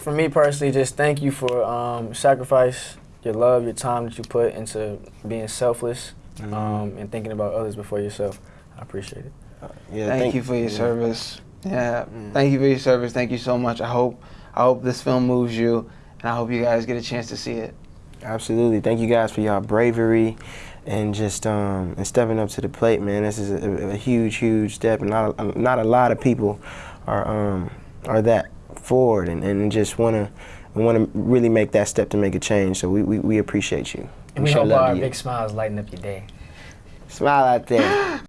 For me personally, just thank you for um, sacrifice, your love, your time that you put into being selfless Mm-hmm. um, and thinking about others before yourself. I appreciate it. Yeah, thank, you for your yeah. service. Yeah, thank you for your service. Thank you so much. I hope I hope this film moves you, and I hope you guys get a chance to see it. Absolutely. Thank you guys for y'all bravery and just um, and stepping up to the plate, man. This is a, a huge, huge step, and not a, not a lot of people are um, are that forward and, and just want to want to really make that step to make a change. So we, we, we appreciate you. And we show hope love our big smiles lighten up your day. Smile out there.